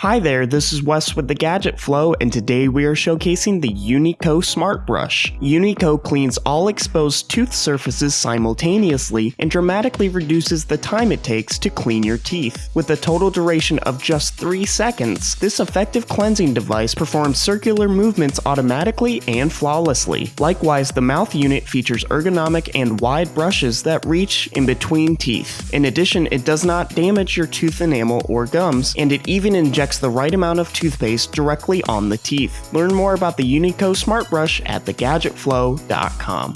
Hi there, this is Wes with the Gadget Flow, and today we are showcasing the Unico Smart Brush. Unico cleans all exposed tooth surfaces simultaneously and dramatically reduces the time it takes to clean your teeth. With a total duration of just 3 seconds, this effective cleansing device performs circular movements automatically and flawlessly. Likewise, the mouth unit features ergonomic and wide brushes that reach in between teeth. In addition, it does not damage your tooth enamel or gums, and it even injects the right amount of toothpaste directly on the teeth. Learn more about the Unico Smart Brush at thegadgetflow.com.